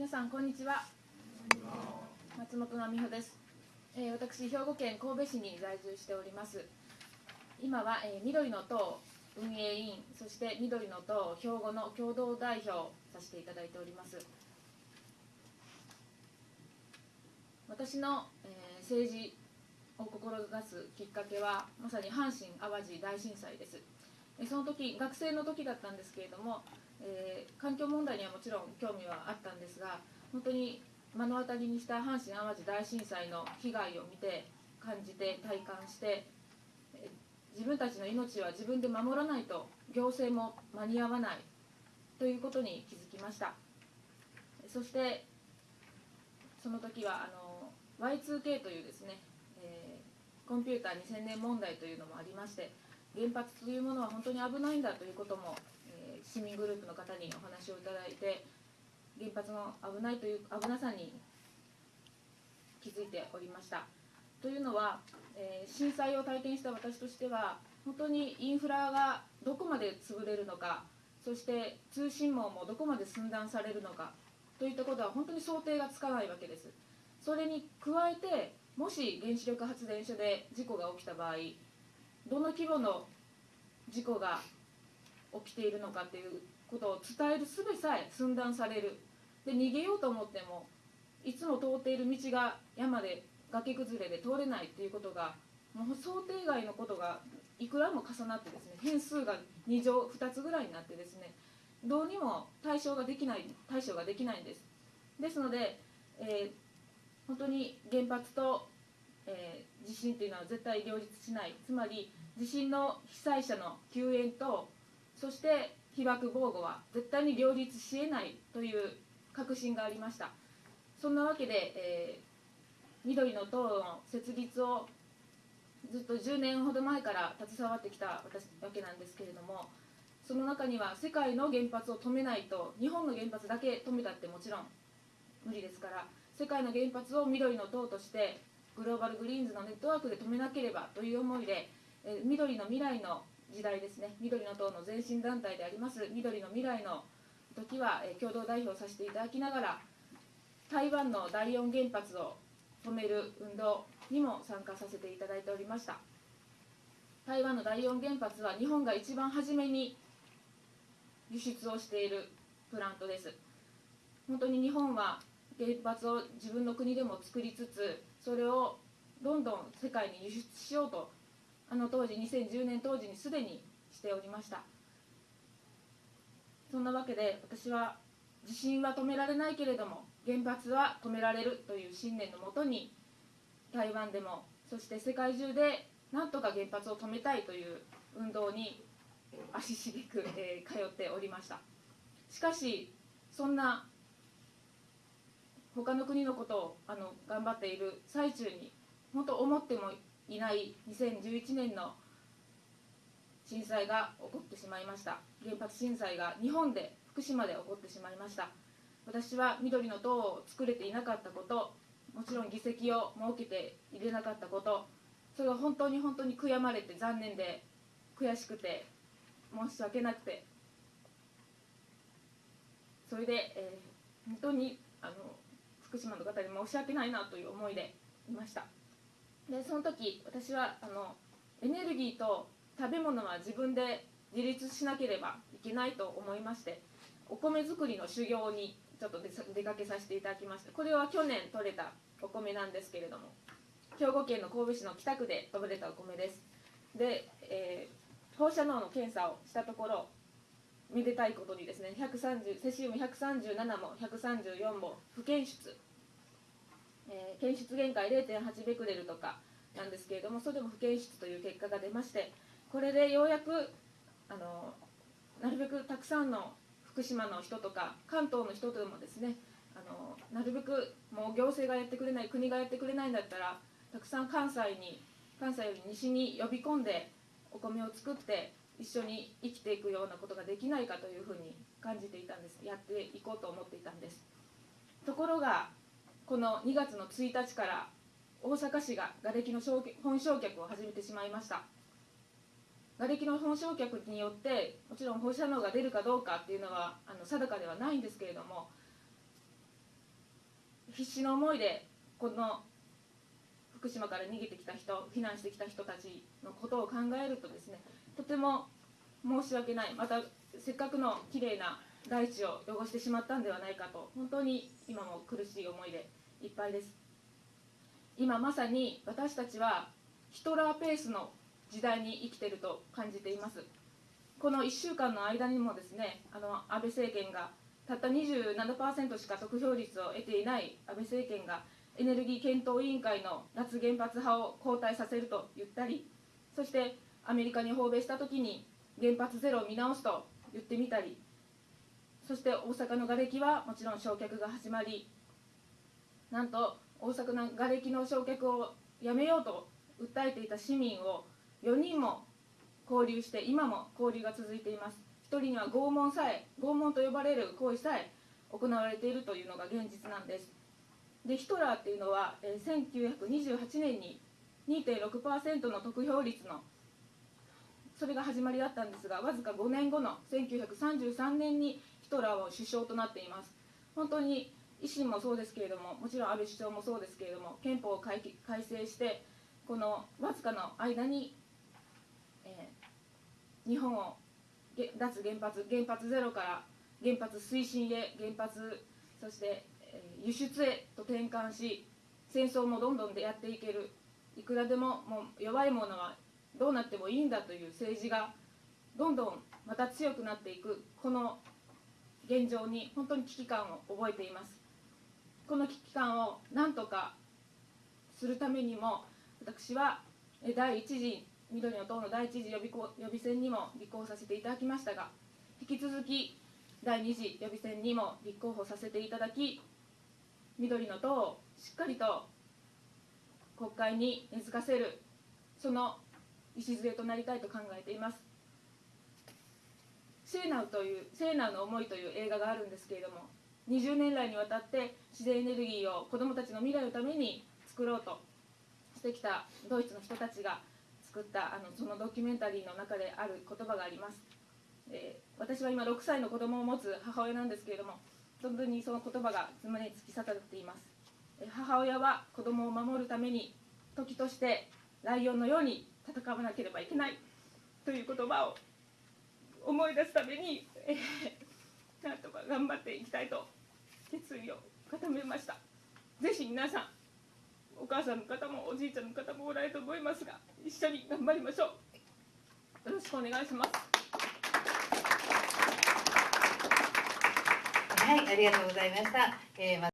皆さんこんにちは。松本奈美穂です、えー私兵庫県神戸市に在住しております。今は、えー緑の党運営委員そして緑の党兵庫の共同代表させていただいております。私の、えー政治を志すきっかけはまさに阪神・淡路大震災です。その時学生の時だったんですけれども、えー環境問題にはもちろん興味はあったんですが本当に目の当たりにした阪神・淡路大震災の被害を見て感じて体感してえー自分たちの命は自分で守らないと行政も間に合わないということに気づきました。そしてその時はあの Y2K というですね、えーコンピューター2000年問題というのもありまして原発というものは本当に危ないんだということも、えー市民グループの方にお話をいただいて原発の危ないという危なさに気づいておりました。というのは、えー震災を体験した私としては本当にインフラがどこまで潰れるのかそして通信網もどこまで寸断されるのかといったことは本当に想定がつかないわけです。それに加えてもし原子力発電所で事故が起きた場合どの規模の事故が起きているのかということを伝える術さえ寸断される。で逃げようと思ってもいつも通っている道が山で崖崩れで通れないということがもう想定外のことがいくらも重なってですね変数が2乗2つぐらいになってですねどうにも対象ができない対処ができないんです。ですので、えー本当に原発と、えー地震というのは絶対両立しない。つまり地震の被災者の救援とそして被爆防護は絶対に両立しえないという確信がありました。そんなわけで、えー緑の党の設立をずっと10年ほど前から携わってきたわけなんですけれどもその中には世界の原発を止めないと日本の原発だけ止めたってもちろん無理ですから世界の原発を緑の党としてグローバルグリーンズのネットワークで止めなければという思いで、え緑の未来の時代ですね。緑の党の前身団体であります。緑の未来の時は、え共同代表させていただきながら台湾の第四原発を止める運動にも参加させていただいておりました。台湾の第四原発は日本が一番初めに輸出をしているプラントです。本当に日本は原発を自分の国でも作りつつそれをどんどん世界に輸出しようとあの当時2010年当時にすでにしておりました。そんなわけで私は地震は止められないけれども原発は止められるという信念のもとに台湾でもそして世界中でなんとか原発を止めたいという運動に足しげく、えー通っておりました。しかしそんな他の国のことをあの頑張っている最中に本当思ってもいない2011年の震災が起こってしまいました。原発震災が日本で福島で起こってしまいました。私は緑の党を作れていなかったこともちろん議席を設けて入れなかったことそれが本当に本当に悔やまれて残念で悔しくて申し訳なくて。それで、えー本当にあの福島の方に申し訳ないなという思いでいました。でその時私はあのエネルギーと食べ物は自分で自立しなければいけないと思いましてお米作りの修行にちょっと出かけさせていただきましたこれは去年採れたお米なんですけれども兵庫県の神戸市の北区で取れたお米です。で、えー放射能の検査をしたところめでたいことにですね130セシウム137も134も不検出、えー検出限界0.8ベクレルとかなんですけれどもそれでも不検出という結果が出ましてこれでようやくあのなるべくたくさんの福島の人とか関東の人でもですねあのなるべくもう行政がやってくれない国がやってくれないんだったらたくさん関西に関西より西に呼び込んでお米を作って一緒に生きていくようなことができないかというふうに感じていたんです。やっていこうと思っていたんです。ところがこの2月の1日から大阪市が瓦礫の焼却本焼却を始めてしまいました。瓦礫の本焼却によってもちろん放射能が出るかどうかっていうのはあの定かではないんですけれども必死の思いでこの福島から逃げてきた人避難してきた人たちのことを考えるとですねとても申し訳ない。またせっかくのきれいな大地を汚してしまったんではないかと本当に今も苦しい思いでいっぱいです。今まさに私たちはヒトラーペースの時代に生きていると感じています。この1週間の間にもですねあの安倍政権がたった27%しか得票率を得ていない安倍政権がエネルギー検討委員会の脱原発派を交代させると言ったりそしてアメリカに訪米した時に原発ゼロを見直すと言ってみたりそして大阪の瓦礫はもちろん焼却が始まりなんと大阪の瓦礫の焼却をやめようと訴えていた市民を4人も交流して今も交流が続いています。1人には拷問さえ拷問と呼ばれる行為さえ行われているというのが現実なんです。でヒトラーっていうのは、え、1928年に2.6%の得票率のそれが始まりだったんですがわずか5年後の1933年にヒトラーは首相となっています。本当に維新もそうですけれどももちろん安倍首相もそうですけれども憲法を改正してこのわずかの間に、えー、日本を脱原発原発ゼロから原発推進へ原発そして輸出へと転換し戦争もどんどんでやっていける。いくらでももう弱いものはどうなってもいいんだという政治がどんどんまた強くなっていく。この現状に本当に危機感を覚えています。この危機感を何とかするためにも私は第1次緑の党の第1次予備予備選にも立候補させていただきましたが引き続き第2次予備選にも立候補させていただき緑の党をしっかりと国会に根付かせるその礎となりたいと考えています「聖ナウという「聖ナウの思い」という映画があるんですけれども20年来にわたって自然エネルギーを子どもたちの未来のために作ろうとしてきたドイツの人たちが作ったあのそのドキュメンタリーの中である言葉があります、えー、私は今6歳の子供を持つ母親なんですけれども本当にその言葉が胸に突き刺さっています。母親は子供を守るために時としてライオンのように戦わなければいけないという言葉を思い出すために、えー、なんとか頑張っていきたいと決意を固めました。ぜひ皆さんお母さんの方もおじいちゃんの方もおられると思いますが一緒に頑張りましょう。よろしくお願いします。はいありがとうございました、えー